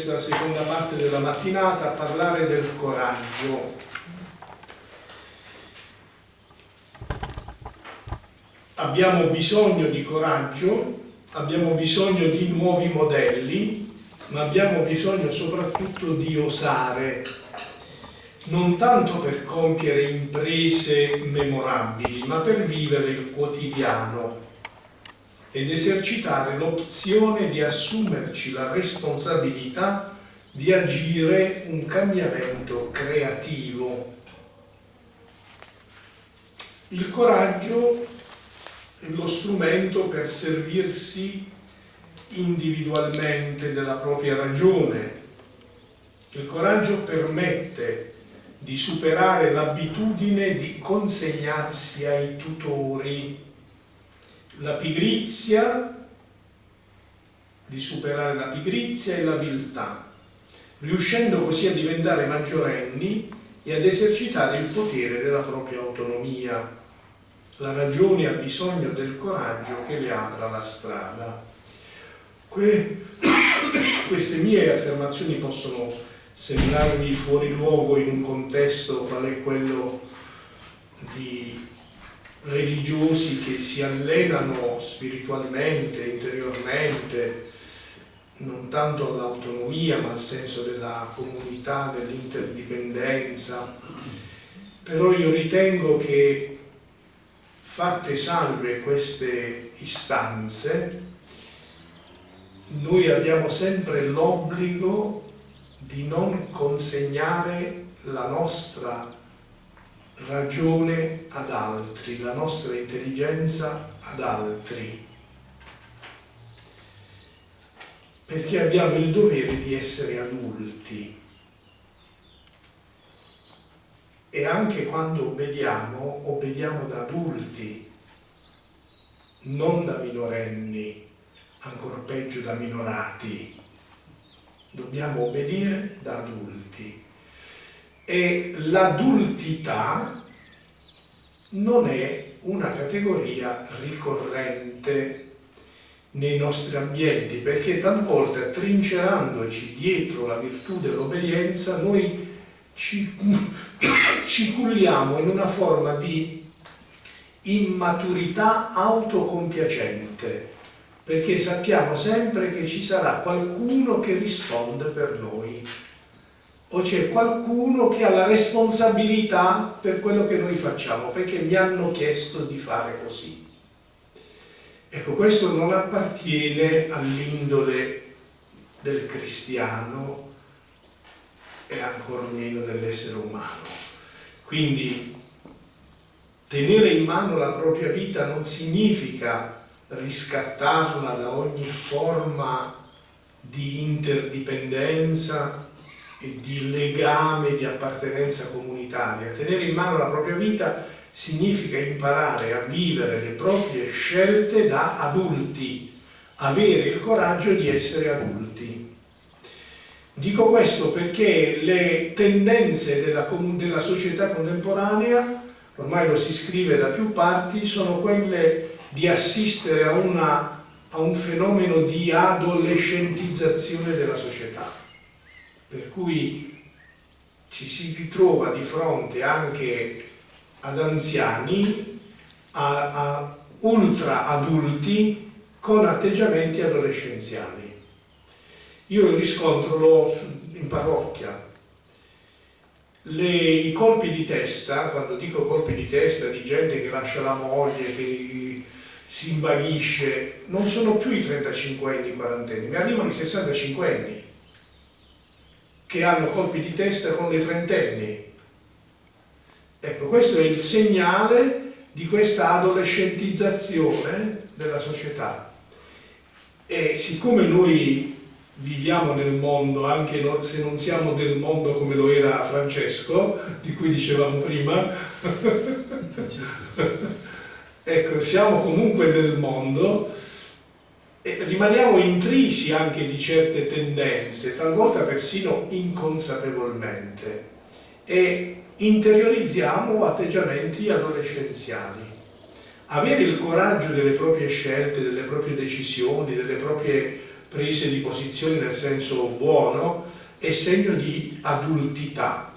questa seconda parte della mattinata a parlare del coraggio. Abbiamo bisogno di coraggio, abbiamo bisogno di nuovi modelli, ma abbiamo bisogno soprattutto di osare, non tanto per compiere imprese memorabili, ma per vivere il quotidiano ed esercitare l'opzione di assumerci la responsabilità di agire un cambiamento creativo. Il coraggio è lo strumento per servirsi individualmente della propria ragione. Il coraggio permette di superare l'abitudine di consegnarsi ai tutori la pigrizia, di superare la pigrizia e la viltà, riuscendo così a diventare maggiorenni e ad esercitare il potere della propria autonomia. La ragione ha bisogno del coraggio che le apra la strada. Que queste mie affermazioni possono sembrarvi fuori luogo in un contesto qual è quello di religiosi che si allenano spiritualmente, interiormente, non tanto all'autonomia ma al senso della comunità, dell'interdipendenza. Però io ritengo che fatte salve queste istanze, noi abbiamo sempre l'obbligo di non consegnare la nostra ragione ad altri, la nostra intelligenza ad altri, perché abbiamo il dovere di essere adulti. E anche quando obbediamo, obbediamo da adulti, non da minorenni, ancora peggio da minorati. Dobbiamo obbedire da adulti e l'adultità non è una categoria ricorrente nei nostri ambienti perché talvolta trincerandoci dietro la virtù dell'obbedienza noi ci, ci culliamo in una forma di immaturità autocompiacente perché sappiamo sempre che ci sarà qualcuno che risponde per noi o c'è qualcuno che ha la responsabilità per quello che noi facciamo, perché mi hanno chiesto di fare così. Ecco, questo non appartiene all'indole del cristiano e ancora meno dell'essere umano. Quindi tenere in mano la propria vita non significa riscattarla da ogni forma di interdipendenza e di legame, di appartenenza comunitaria. Tenere in mano la propria vita significa imparare a vivere le proprie scelte da adulti, avere il coraggio di essere adulti. Dico questo perché le tendenze della, della società contemporanea, ormai lo si scrive da più parti, sono quelle di assistere a, una, a un fenomeno di adolescentizzazione della società per cui ci si ritrova di fronte anche ad anziani, a, a ultra adulti con atteggiamenti adolescenziali. Io riscontro in parrocchia. Le, I colpi di testa, quando dico colpi di testa di gente che lascia la moglie, che si invaghisce, non sono più i 35 anni, i 40 anni, mi arrivano i 65 anni che hanno colpi di testa con le trentenni. Ecco, questo è il segnale di questa adolescentizzazione della società. E siccome noi viviamo nel mondo, anche se non siamo del mondo come lo era Francesco, di cui dicevamo prima, ecco, siamo comunque nel mondo, e rimaniamo intrisi anche di certe tendenze, talvolta persino inconsapevolmente, e interiorizziamo atteggiamenti adolescenziali. Avere il coraggio delle proprie scelte, delle proprie decisioni, delle proprie prese di posizione nel senso buono, è segno di adultità.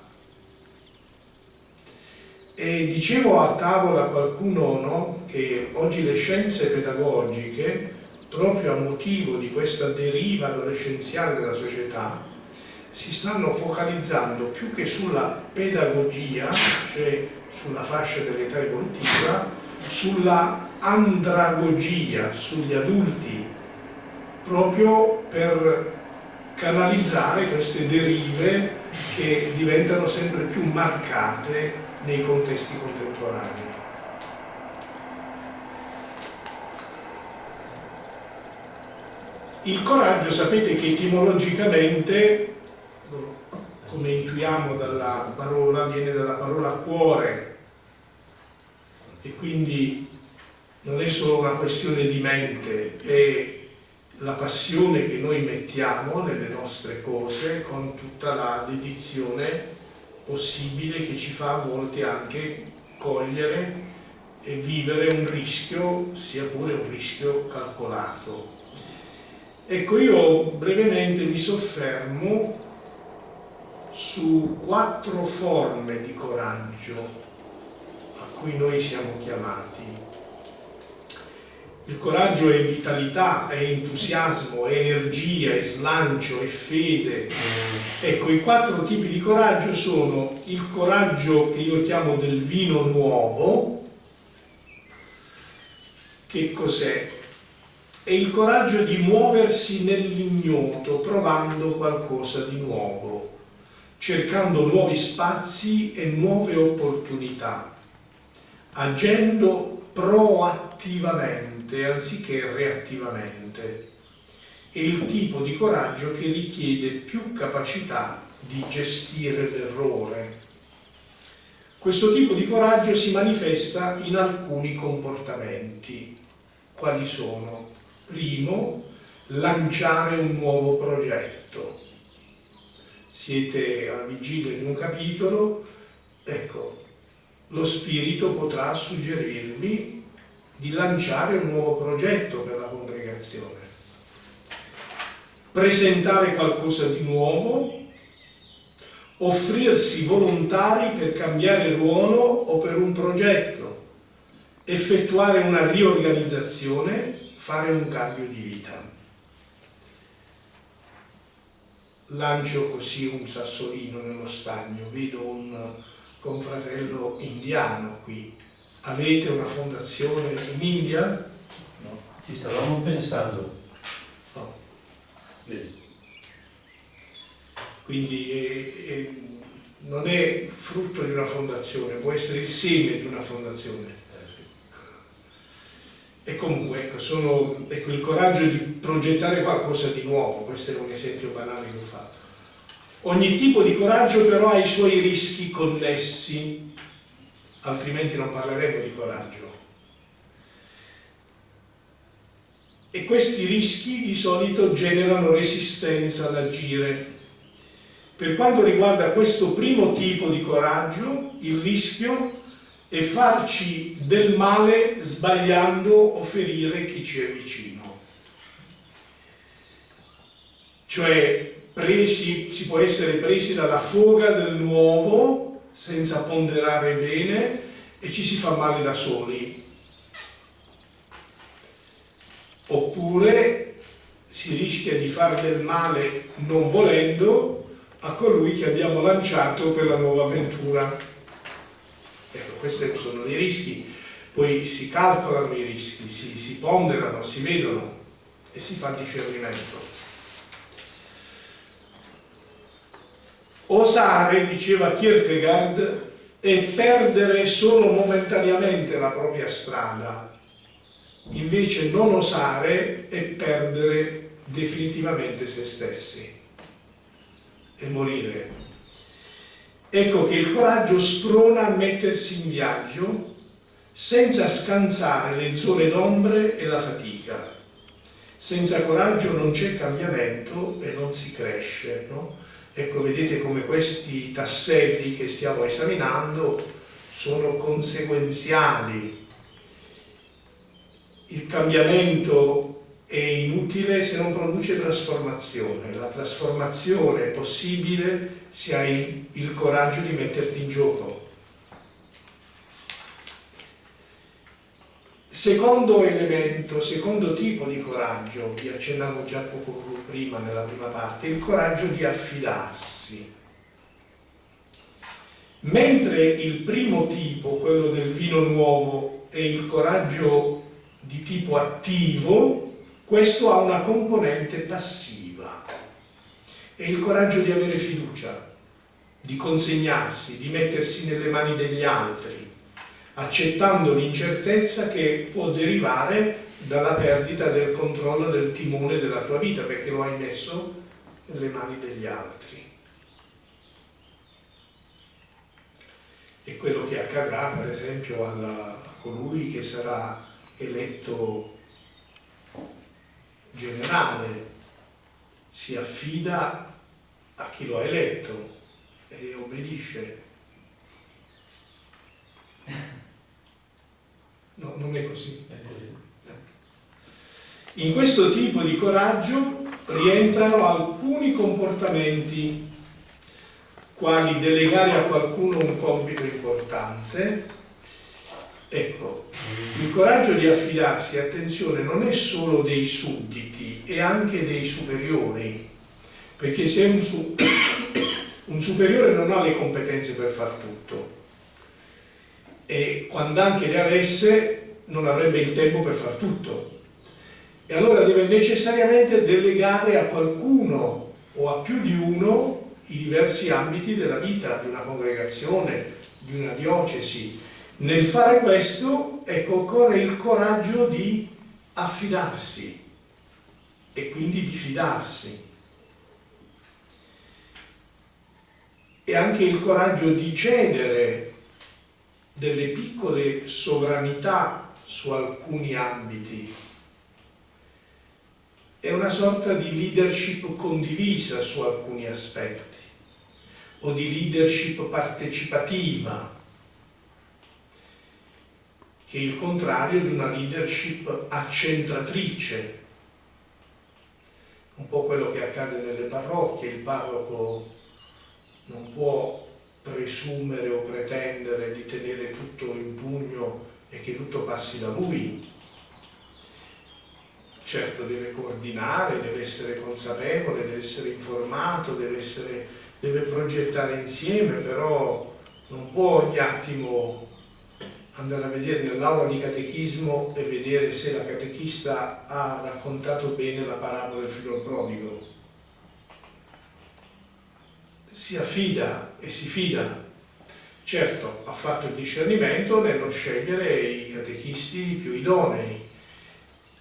E dicevo a tavola qualcuno no, che oggi le scienze pedagogiche, proprio a motivo di questa deriva adolescenziale della società, si stanno focalizzando più che sulla pedagogia, cioè sulla fascia dell'età evolutiva, sulla andragogia, sugli adulti, proprio per canalizzare queste derive che diventano sempre più marcate nei contesti contemporanei. Il coraggio sapete che etimologicamente, come intuiamo dalla parola, viene dalla parola cuore e quindi non è solo una questione di mente, è la passione che noi mettiamo nelle nostre cose con tutta la dedizione possibile che ci fa a volte anche cogliere e vivere un rischio, sia pure un rischio calcolato. Ecco, io brevemente mi soffermo su quattro forme di coraggio a cui noi siamo chiamati. Il coraggio è vitalità, è entusiasmo, è energia, è slancio, è fede. Ecco, i quattro tipi di coraggio sono il coraggio che io chiamo del vino nuovo. Che cos'è? È il coraggio di muoversi nell'ignoto, provando qualcosa di nuovo, cercando nuovi spazi e nuove opportunità, agendo proattivamente attivamente anziché reattivamente. È il tipo di coraggio che richiede più capacità di gestire l'errore. Questo tipo di coraggio si manifesta in alcuni comportamenti. Quali sono? Primo, lanciare un nuovo progetto. Siete alla vigilia di un capitolo, ecco, lo spirito potrà suggerirvi di lanciare un nuovo progetto per la congregazione, presentare qualcosa di nuovo, offrirsi volontari per cambiare ruolo o per un progetto, effettuare una riorganizzazione, fare un cambio di vita. Lancio così un sassolino nello stagno, vedo un confratello indiano qui, Avete una fondazione in India? No, ci stavamo pensando. No. Quindi è, è, non è frutto di una fondazione, può essere il seme di una fondazione. E comunque, ecco, sono, ecco, il coraggio di progettare qualcosa di nuovo, questo è un esempio banale che ho fatto. Ogni tipo di coraggio però ha i suoi rischi connessi altrimenti non parleremo di coraggio. E questi rischi di solito generano resistenza all'agire. Per quanto riguarda questo primo tipo di coraggio, il rischio è farci del male sbagliando o ferire chi ci è vicino. Cioè, presi, si può essere presi dalla foga del nuovo senza ponderare bene e ci si fa male da soli. Oppure si rischia di fare del male non volendo a colui che abbiamo lanciato per la nuova avventura. Ecco, questi sono dei rischi, poi si calcolano i rischi, si, si ponderano, si vedono e si fa discernimento. Osare, diceva Kierkegaard, è perdere solo momentaneamente la propria strada, invece non osare è perdere definitivamente se stessi e morire. Ecco che il coraggio sprona a mettersi in viaggio senza scansare le zone d'ombre e la fatica. Senza coraggio non c'è cambiamento e non si cresce, no? Ecco, vedete come questi tasselli che stiamo esaminando sono conseguenziali. Il cambiamento è inutile se non produce trasformazione. La trasformazione è possibile se hai il coraggio di metterti in gioco. Secondo elemento, secondo tipo di coraggio, vi accennavo già poco prima nella prima parte, il coraggio di affidarsi. Mentre il primo tipo, quello del vino nuovo, è il coraggio di tipo attivo, questo ha una componente passiva. È il coraggio di avere fiducia, di consegnarsi, di mettersi nelle mani degli altri, accettando l'incertezza che può derivare dalla perdita del controllo del timone della tua vita, perché lo hai messo nelle mani degli altri. E quello che accadrà, per esempio, alla, a colui che sarà eletto generale, si affida a chi lo ha eletto e obbedisce No, non è così. In questo tipo di coraggio rientrano alcuni comportamenti, quali delegare a qualcuno un compito importante. Ecco, il coraggio di affidarsi, attenzione, non è solo dei sudditi, è anche dei superiori, perché se un, su un superiore non ha le competenze per far tutto, e quando anche le avesse non avrebbe il tempo per far tutto. E allora deve necessariamente delegare a qualcuno o a più di uno i diversi ambiti della vita di una congregazione, di una diocesi. Nel fare questo, ecco, occorre il coraggio di affidarsi e quindi di fidarsi. E anche il coraggio di cedere delle piccole sovranità su alcuni ambiti. È una sorta di leadership condivisa su alcuni aspetti o di leadership partecipativa, che è il contrario di una leadership accentratrice, un po' quello che accade nelle parrocchie, il parroco non può presumere o pretendere di tenere tutto in pugno e che tutto passi da lui. Certo deve coordinare, deve essere consapevole, deve essere informato, deve, essere, deve progettare insieme, però non può ogni attimo andare a vedere nell'aula di catechismo e vedere se la catechista ha raccontato bene la parabola del figlio prodigo si affida e si fida. Certo, ha fatto il discernimento nello scegliere i catechisti più idonei,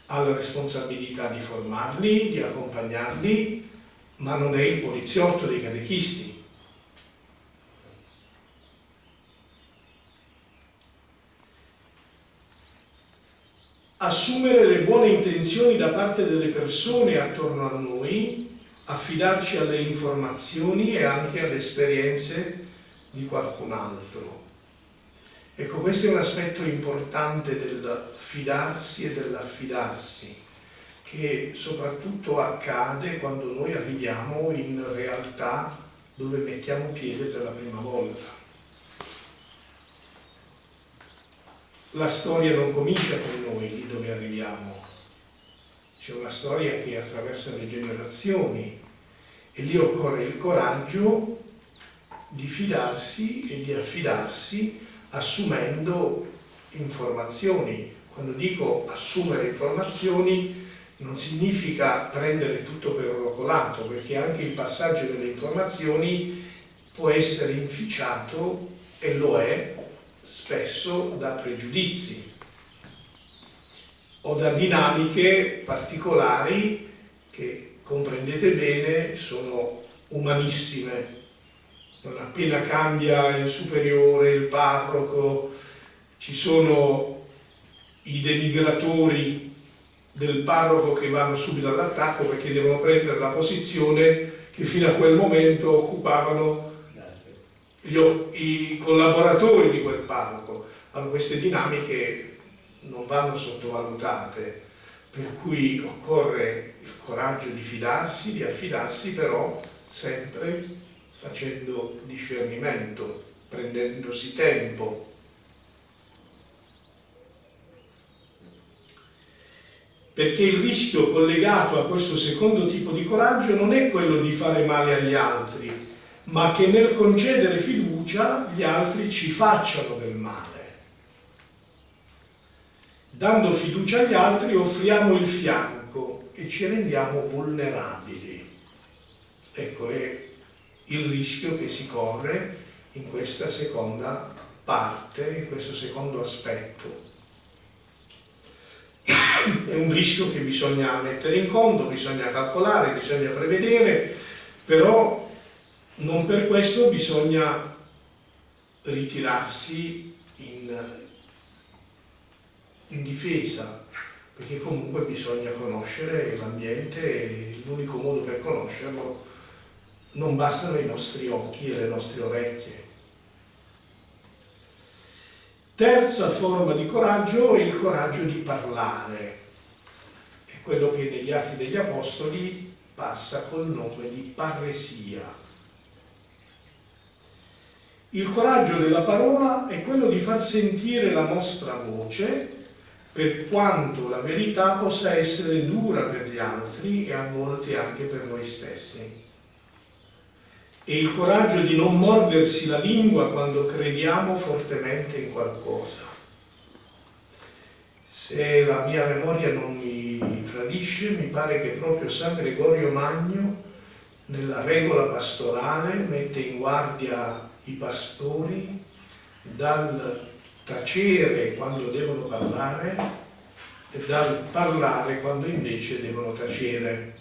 ha la responsabilità di formarli, di accompagnarli, ma non è il poliziotto dei catechisti. Assumere le buone intenzioni da parte delle persone attorno a noi affidarci alle informazioni e anche alle esperienze di qualcun altro. Ecco, questo è un aspetto importante del fidarsi e dell'affidarsi, che soprattutto accade quando noi arriviamo in realtà dove mettiamo piede per la prima volta. La storia non comincia con noi lì dove arriviamo, c'è una storia che attraversa le generazioni e lì occorre il coraggio di fidarsi e di affidarsi assumendo informazioni. Quando dico assumere informazioni non significa prendere tutto per orocolato, perché anche il passaggio delle informazioni può essere inficiato, e lo è, spesso da pregiudizi o da dinamiche particolari che, comprendete bene, sono umanissime. Non appena cambia il superiore, il parroco, ci sono i denigratori del parroco che vanno subito all'attacco perché devono prendere la posizione che fino a quel momento occupavano i collaboratori di quel parroco. Allora queste dinamiche non vanno sottovalutate, Per cui occorre il coraggio di fidarsi, di affidarsi però sempre facendo discernimento, prendendosi tempo. Perché il rischio collegato a questo secondo tipo di coraggio non è quello di fare male agli altri, ma che nel concedere fiducia gli altri ci facciano del male. Dando fiducia agli altri offriamo il fianco e ci rendiamo vulnerabili. Ecco, è il rischio che si corre in questa seconda parte, in questo secondo aspetto. È un rischio che bisogna mettere in conto, bisogna calcolare, bisogna prevedere, però non per questo bisogna ritirarsi in, in difesa, perché comunque bisogna conoscere l'ambiente e l'unico modo per conoscerlo non bastano i nostri occhi e le nostre orecchie. Terza forma di coraggio è il coraggio di parlare, è quello che negli Atti degli Apostoli passa col nome di parresia. Il coraggio della parola è quello di far sentire la nostra voce per quanto la verità possa essere dura per gli altri e a volte anche per noi stessi e il coraggio di non mordersi la lingua quando crediamo fortemente in qualcosa. Se la mia memoria non mi tradisce, mi pare che proprio San Gregorio Magno, nella regola pastorale, mette in guardia i pastori dal tacere quando devono parlare e dal parlare quando invece devono tacere.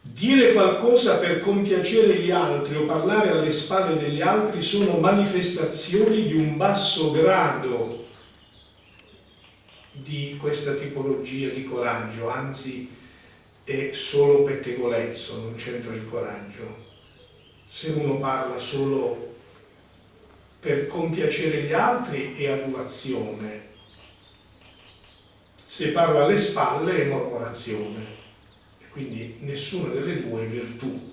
Dire qualcosa per compiacere gli altri o parlare alle spalle degli altri sono manifestazioni di un basso grado di questa tipologia di coraggio, anzi è solo pettegolezzo, non c'entra il coraggio. Se uno parla solo per compiacere gli altri è adulazione, se parla alle spalle è mormorazione quindi nessuna delle due è virtù.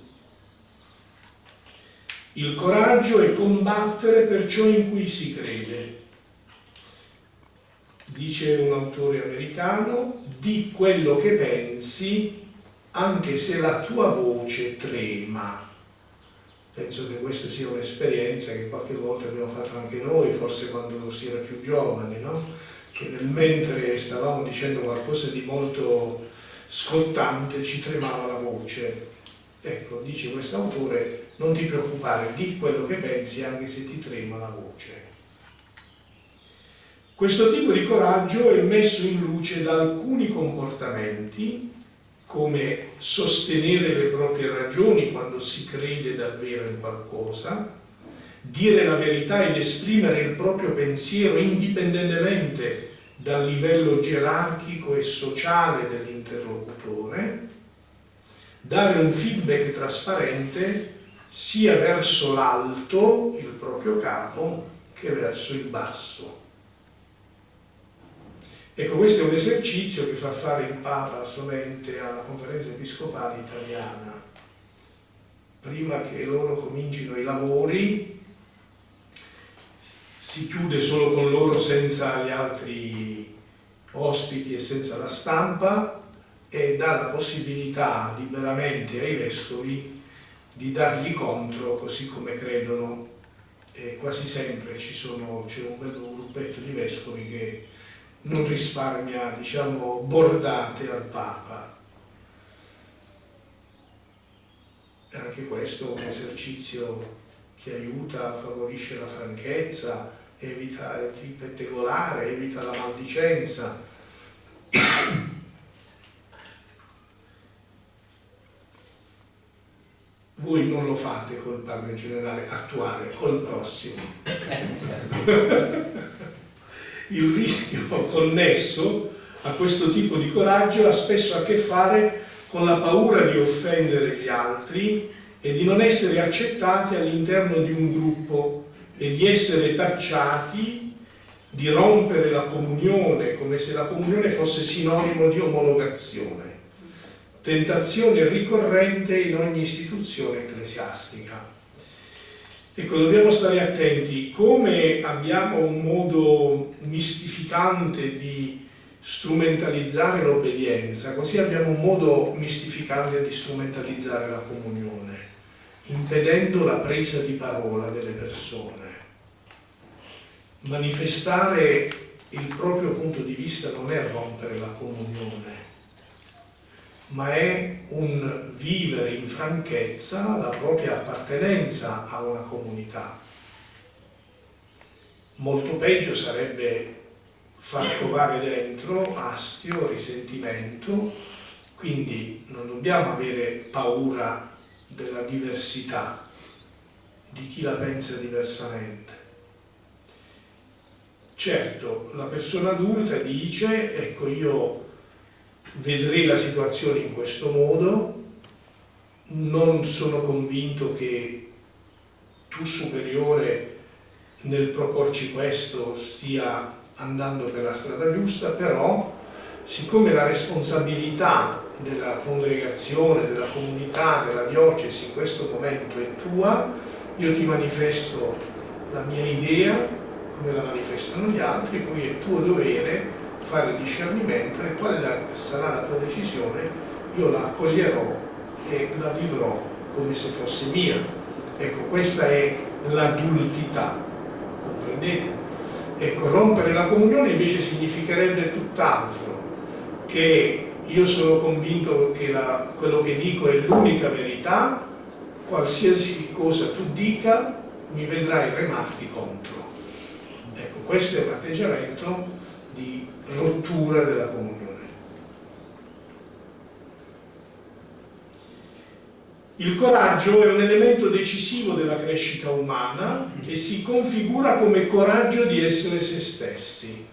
Il coraggio è combattere per ciò in cui si crede. Dice un autore americano, di quello che pensi anche se la tua voce trema. Penso che questa sia un'esperienza che qualche volta abbiamo fatto anche noi, forse quando si era più giovani, no? che nel mentre stavamo dicendo qualcosa di molto scottante, ci tremava la voce. Ecco, dice quest'autore, non ti preoccupare, di quello che pensi anche se ti trema la voce. Questo tipo di coraggio è messo in luce da alcuni comportamenti, come sostenere le proprie ragioni quando si crede davvero in qualcosa, dire la verità ed esprimere il proprio pensiero indipendentemente dal livello gerarchico e sociale dell'interlocutore, dare un feedback trasparente sia verso l'alto, il proprio capo, che verso il basso. Ecco, questo è un esercizio che fa fare il Papa solamente alla conferenza episcopale italiana. Prima che loro comincino i lavori, si chiude solo con loro senza gli altri ospiti e senza la stampa e dà la possibilità liberamente ai vescovi di dargli contro così come credono e quasi sempre c'è un bel gruppetto di vescovi che non risparmia diciamo bordate al Papa e anche questo è un esercizio che aiuta, favorisce la franchezza evita il pettegolare, evita la maldicenza. Voi non lo fate col padre generale attuale, col prossimo. il rischio connesso a questo tipo di coraggio ha spesso a che fare con la paura di offendere gli altri e di non essere accettati all'interno di un gruppo e di essere tacciati di rompere la comunione come se la comunione fosse sinonimo di omologazione, tentazione ricorrente in ogni istituzione ecclesiastica. Ecco, dobbiamo stare attenti, come abbiamo un modo mistificante di strumentalizzare l'obbedienza, così abbiamo un modo mistificante di strumentalizzare la comunione, impedendo la presa di parola delle persone. Manifestare il proprio punto di vista non è rompere la comunione, ma è un vivere in franchezza la propria appartenenza a una comunità. Molto peggio sarebbe far trovare dentro astio, risentimento, quindi non dobbiamo avere paura della diversità, di chi la pensa diversamente. Certo, la persona adulta dice, ecco io vedrei la situazione in questo modo, non sono convinto che tu superiore nel proporci questo stia andando per la strada giusta, però siccome la responsabilità della congregazione, della comunità, della diocesi in questo momento è tua, io ti manifesto la mia idea, come la manifestano gli altri, poi è tuo dovere fare discernimento e quale sarà la tua decisione, io la accoglierò e la vivrò come se fosse mia. Ecco, questa è l'adultità, comprendete? Ecco, rompere la comunione invece significherebbe tutt'altro, che io sono convinto che la, quello che dico è l'unica verità, qualsiasi cosa tu dica mi vedrai remarti contro. Ecco, questo è un atteggiamento di rottura della comunione. Il coraggio è un elemento decisivo della crescita umana e si configura come coraggio di essere se stessi.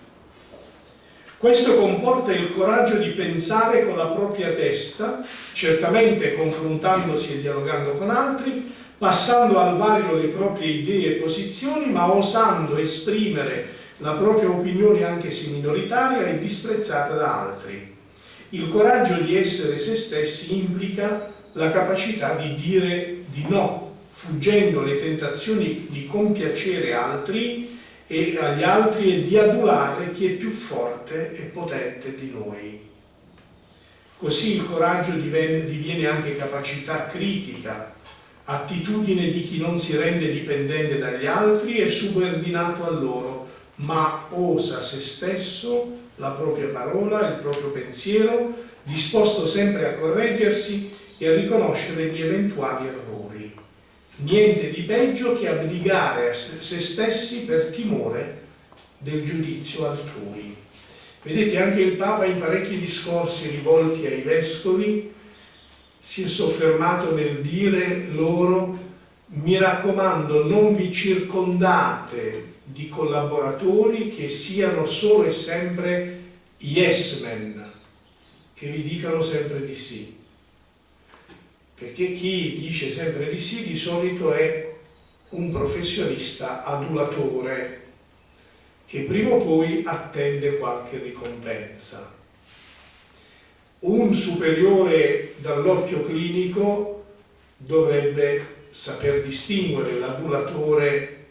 Questo comporta il coraggio di pensare con la propria testa, certamente confrontandosi e dialogando con altri, passando al vaglio le proprie idee e posizioni, ma osando esprimere la propria opinione anche se minoritaria è disprezzata da altri. Il coraggio di essere se stessi implica la capacità di dire di no, fuggendo le tentazioni di compiacere altri e agli altri e di adulare chi è più forte e potente di noi. Così il coraggio diviene anche capacità critica, attitudine di chi non si rende dipendente dagli altri e subordinato a loro, ma osa se stesso, la propria parola, il proprio pensiero, disposto sempre a correggersi e a riconoscere gli eventuali errori. Niente di peggio che abdicare a se stessi per timore del giudizio altrui. Vedete, anche il Papa in parecchi discorsi rivolti ai vescovi si è soffermato nel dire loro mi raccomando non vi circondate di collaboratori che siano solo e sempre yes men, che vi dicano sempre di sì. Perché chi dice sempre di sì di solito è un professionista adulatore che prima o poi attende qualche ricompensa. Un superiore dall'occhio clinico dovrebbe saper distinguere l'adulatore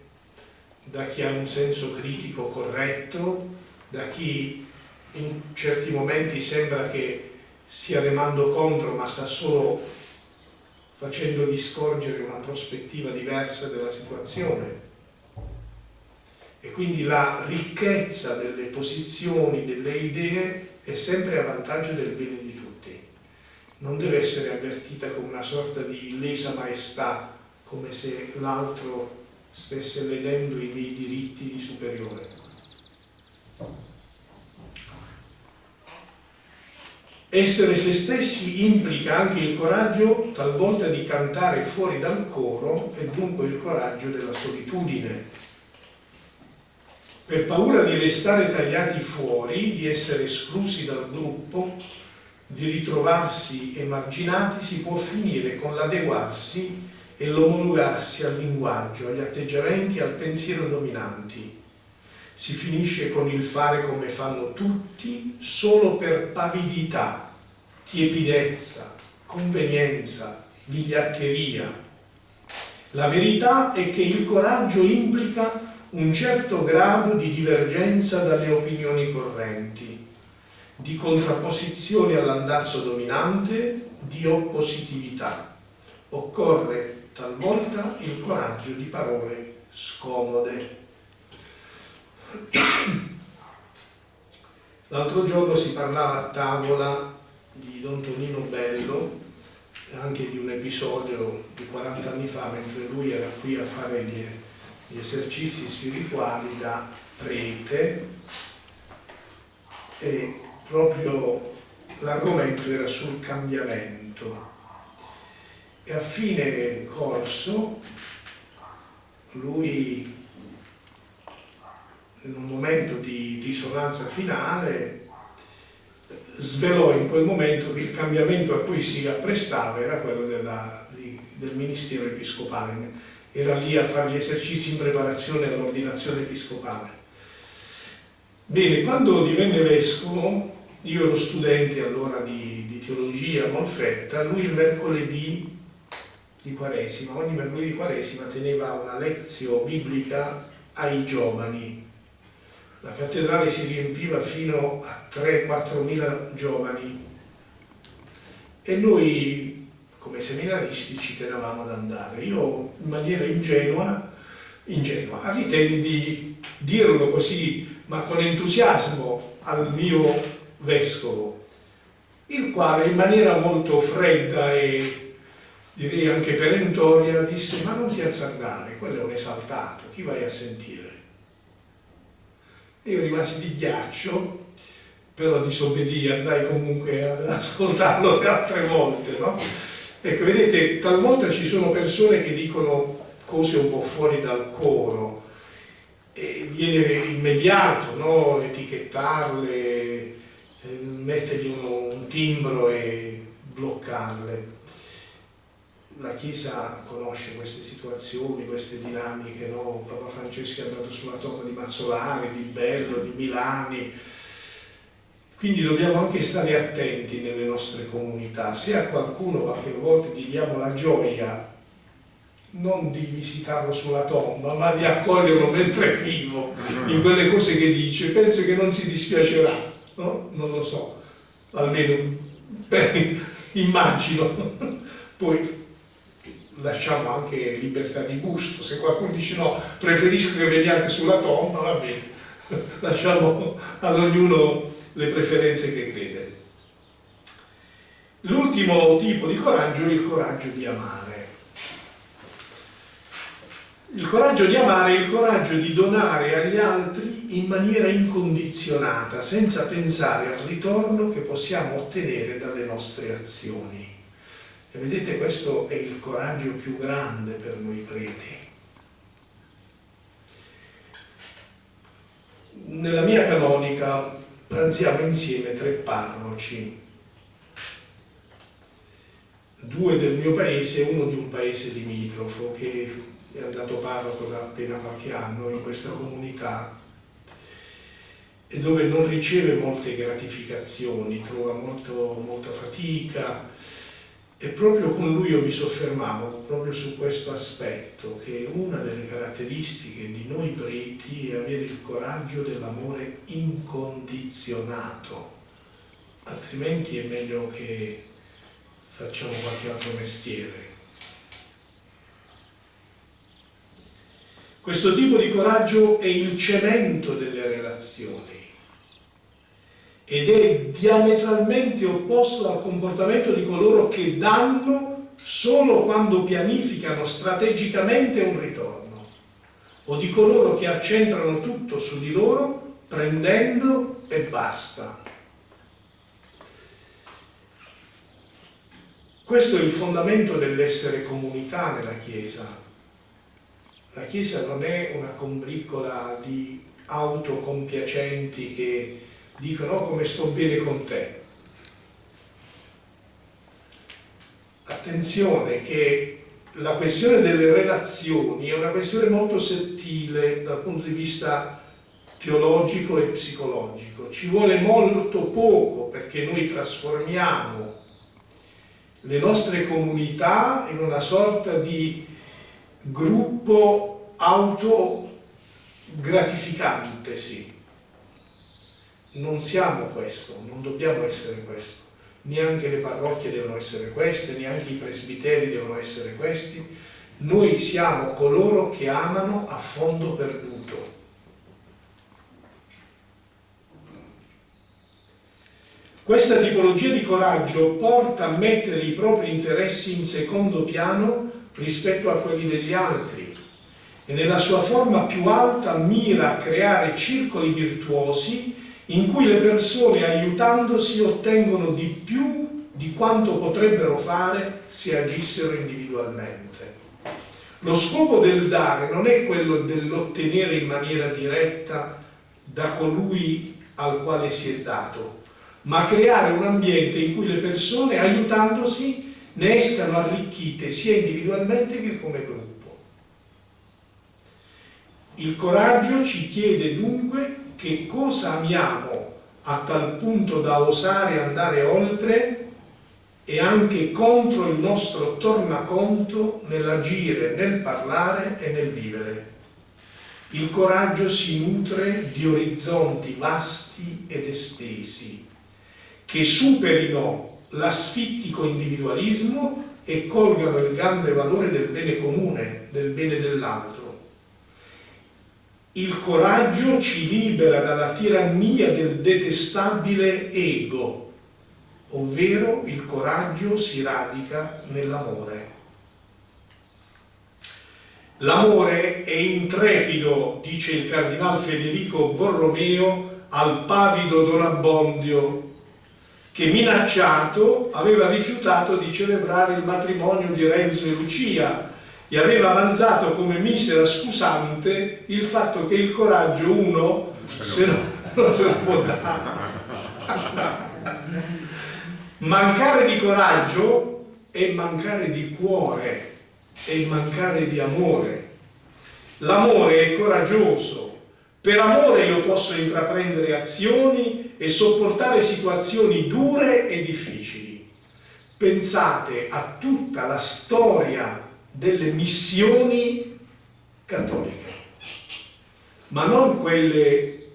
da chi ha un senso critico corretto, da chi in certi momenti sembra che stia remando contro ma sta solo facendogli scorgere una prospettiva diversa della situazione. E quindi la ricchezza delle posizioni, delle idee è sempre a vantaggio del bene di tutti. Non deve essere avvertita come una sorta di lesa maestà, come se l'altro stesse ledendo i miei diritti di superiore. Essere se stessi implica anche il coraggio talvolta di cantare fuori dal coro e dunque il coraggio della solitudine. Per paura di restare tagliati fuori, di essere esclusi dal gruppo, di ritrovarsi emarginati, si può finire con l'adeguarsi e l'omologarsi al linguaggio, agli atteggiamenti, al pensiero dominanti. si finisce con il fare come fanno tutti solo per pavidità, tiepidezza, convenienza, vigliaccheria. La verità è che il coraggio implica un certo grado di divergenza dalle opinioni correnti, di contrapposizione all'andazzo dominante, di oppositività. Occorre talvolta il coraggio di parole scomode. L'altro giorno si parlava a tavola di Don Tonino Bello, anche di un episodio di 40 anni fa, mentre lui era qui a fare gli, gli esercizi spirituali da prete, e proprio l'argomento era sul cambiamento. E a fine corso lui in un momento di risonanza finale svelò in quel momento che il cambiamento a cui si apprestava era quello della, di, del ministero episcopale. Era lì a fare gli esercizi in preparazione all'ordinazione episcopale. Bene, quando divenne vescovo io ero studente allora di, di teologia a Molfetta lui il mercoledì di Quaresima. Ogni mercoledì di Quaresima teneva una lezione biblica ai giovani. La cattedrale si riempiva fino a 3-4 mila giovani. E noi come seminaristi ci tenevamo ad andare. Io in maniera ingenua, ingenua ritengo di dirlo così, ma con entusiasmo al mio vescovo, il quale in maniera molto fredda e direi anche perentoria disse ma non ti azzardare, quello è un esaltato, chi vai a sentire? io rimasi di ghiaccio, però disobbedì, andai comunque ad ascoltarlo altre volte, no? Ecco, vedete, talvolta ci sono persone che dicono cose un po' fuori dal coro, e viene immediato, no? Etichettarle, eh, mettergli un timbro e bloccarle la Chiesa conosce queste situazioni, queste dinamiche, no? Papa Francesco è andato sulla tomba di Mazzolari, di Bello, di Milani, quindi dobbiamo anche stare attenti nelle nostre comunità. Se a qualcuno qualche volta gli diamo la gioia non di visitarlo sulla tomba, ma di accoglierlo mentre è vivo in quelle cose che dice, penso che non si dispiacerà, no? Non lo so, almeno beh, immagino. Poi lasciamo anche libertà di gusto, se qualcuno dice no, preferisco che veniate sulla tomba, va bene, lasciamo ad ognuno le preferenze che crede. L'ultimo tipo di coraggio è il coraggio di amare. Il coraggio di amare è il coraggio di donare agli altri in maniera incondizionata, senza pensare al ritorno che possiamo ottenere dalle nostre azioni. E vedete, questo è il coraggio più grande per noi preti. Nella mia canonica pranziamo insieme tre parroci, due del mio paese e uno di un paese limitrofo che è andato parroco da appena qualche anno in questa comunità e dove non riceve molte gratificazioni, trova molto, molta fatica, e proprio con lui io mi soffermavo proprio su questo aspetto, che una delle caratteristiche di noi preti è avere il coraggio dell'amore incondizionato, altrimenti è meglio che facciamo qualche altro mestiere. Questo tipo di coraggio è il cemento delle relazioni ed è diametralmente opposto al comportamento di coloro che danno solo quando pianificano strategicamente un ritorno o di coloro che accentrano tutto su di loro prendendo e basta. Questo è il fondamento dell'essere comunità nella Chiesa. La Chiesa non è una combricola di autocompiacenti che dicono oh, come sto bene con te. Attenzione che la questione delle relazioni è una questione molto sottile dal punto di vista teologico e psicologico. Ci vuole molto poco perché noi trasformiamo le nostre comunità in una sorta di gruppo autogratificante, sì. Non siamo questo, non dobbiamo essere questo. Neanche le parrocchie devono essere queste, neanche i presbiteri devono essere questi. Noi siamo coloro che amano a fondo perduto Questa tipologia di coraggio porta a mettere i propri interessi in secondo piano rispetto a quelli degli altri e nella sua forma più alta mira a creare circoli virtuosi in cui le persone aiutandosi ottengono di più di quanto potrebbero fare se agissero individualmente. Lo scopo del dare non è quello dell'ottenere in maniera diretta da colui al quale si è dato, ma creare un ambiente in cui le persone, aiutandosi, ne escano arricchite sia individualmente che come gruppo. Il coraggio ci chiede dunque che cosa amiamo a tal punto da osare andare oltre e anche contro il nostro tornaconto nell'agire, nel parlare e nel vivere. Il coraggio si nutre di orizzonti vasti ed estesi, che superino l'asfittico individualismo e colgano il grande valore del bene comune, del bene dell'altro. Il coraggio ci libera dalla tirannia del detestabile ego, ovvero il coraggio si radica nell'amore. L'amore è intrepido, dice il cardinal Federico Borromeo al pavido Don Abbondio che minacciato aveva rifiutato di celebrare il matrimonio di Renzo e Lucia e aveva avanzato come misera scusante il fatto che il coraggio uno se no, non se lo può dare. mancare di coraggio è mancare di cuore, è mancare di amore. L'amore è coraggioso, per amore io posso intraprendere azioni e sopportare situazioni dure e difficili. Pensate a tutta la storia delle missioni cattoliche, ma non quelle,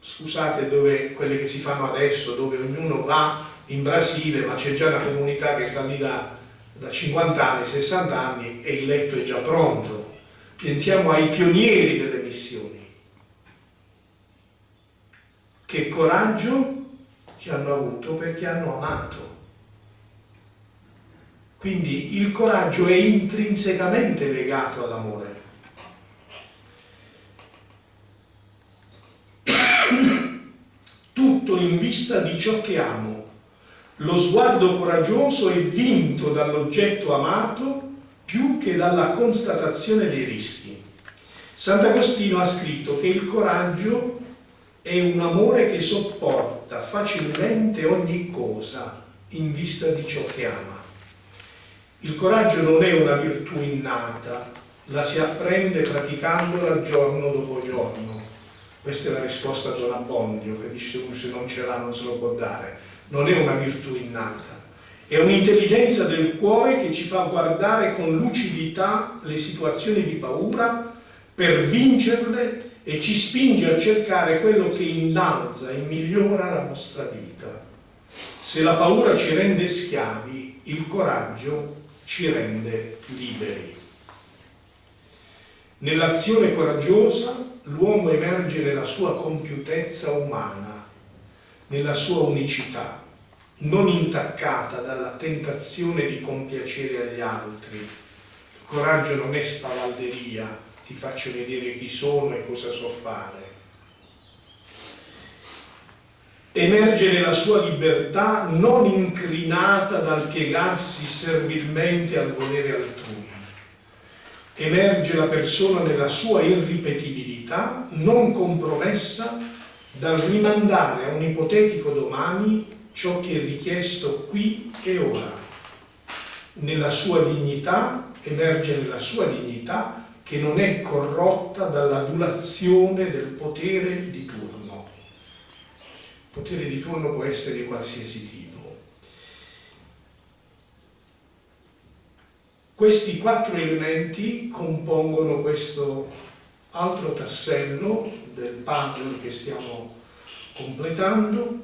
scusate, dove, quelle che si fanno adesso, dove ognuno va in Brasile, ma c'è già una comunità che sta lì da, da 50 anni, 60 anni e il letto è già pronto. Pensiamo ai pionieri delle missioni che coraggio ci hanno avuto perché hanno amato. Quindi il coraggio è intrinsecamente legato all'amore. Tutto in vista di ciò che amo. Lo sguardo coraggioso è vinto dall'oggetto amato più che dalla constatazione dei rischi. Sant'Agostino ha scritto che il coraggio è un amore che sopporta facilmente ogni cosa in vista di ciò che ama. Il coraggio non è una virtù innata, la si apprende praticandola giorno dopo giorno. Questa è la risposta a Don Abbondio, che dice se non ce l'ha non se lo può dare. Non è una virtù innata, è un'intelligenza del cuore che ci fa guardare con lucidità le situazioni di paura per vincerle e ci spinge a cercare quello che innalza e migliora la nostra vita. Se la paura ci rende schiavi, il coraggio ci rende liberi. Nell'azione coraggiosa l'uomo emerge nella sua compiutezza umana, nella sua unicità, non intaccata dalla tentazione di compiacere agli altri. Il coraggio non è spavalderia, ti faccio vedere chi sono e cosa so fare. Emerge nella sua libertà non incrinata dal piegarsi servilmente al volere altrui. Emerge la persona nella sua irripetibilità non compromessa dal rimandare a un ipotetico domani ciò che è richiesto qui e ora. Nella sua dignità, emerge nella sua dignità che non è corrotta dall'adulazione del potere di turno. Potere di turno può essere di qualsiasi tipo. Questi quattro elementi compongono questo altro tassello del puzzle che stiamo completando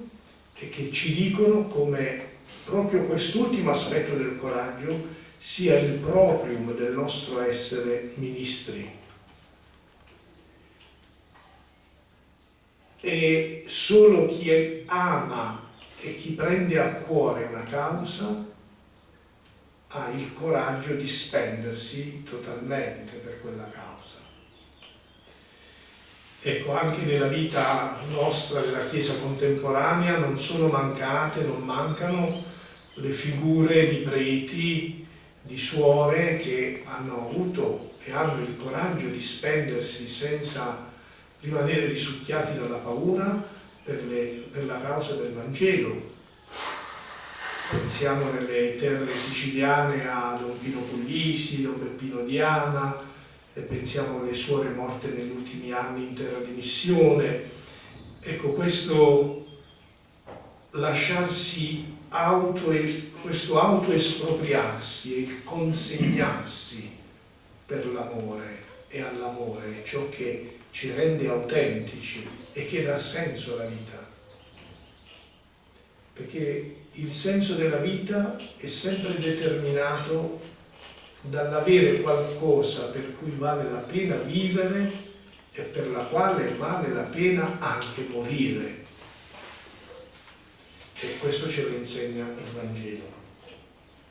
e che ci dicono come proprio quest'ultimo aspetto del coraggio sia il proprium del nostro essere ministri. E solo chi ama e chi prende a cuore una causa ha il coraggio di spendersi totalmente per quella causa. Ecco, anche nella vita nostra, della Chiesa contemporanea, non sono mancate, non mancano le figure di preti, di suore che hanno avuto e hanno il coraggio di spendersi senza rimanere risucchiati dalla paura per, le, per la causa del Vangelo. Pensiamo nelle terre siciliane a Don Pino Puglisi, Don Peppino Diana, e pensiamo alle suore morte negli ultimi anni in terra di missione. Ecco, questo lasciarsi auto, questo autoespropriarsi e consegnarsi per l'amore e all'amore, ciò che ci rende autentici e che dà senso alla vita. Perché il senso della vita è sempre determinato dall'avere qualcosa per cui vale la pena vivere e per la quale vale la pena anche morire. E questo ce lo insegna il Vangelo.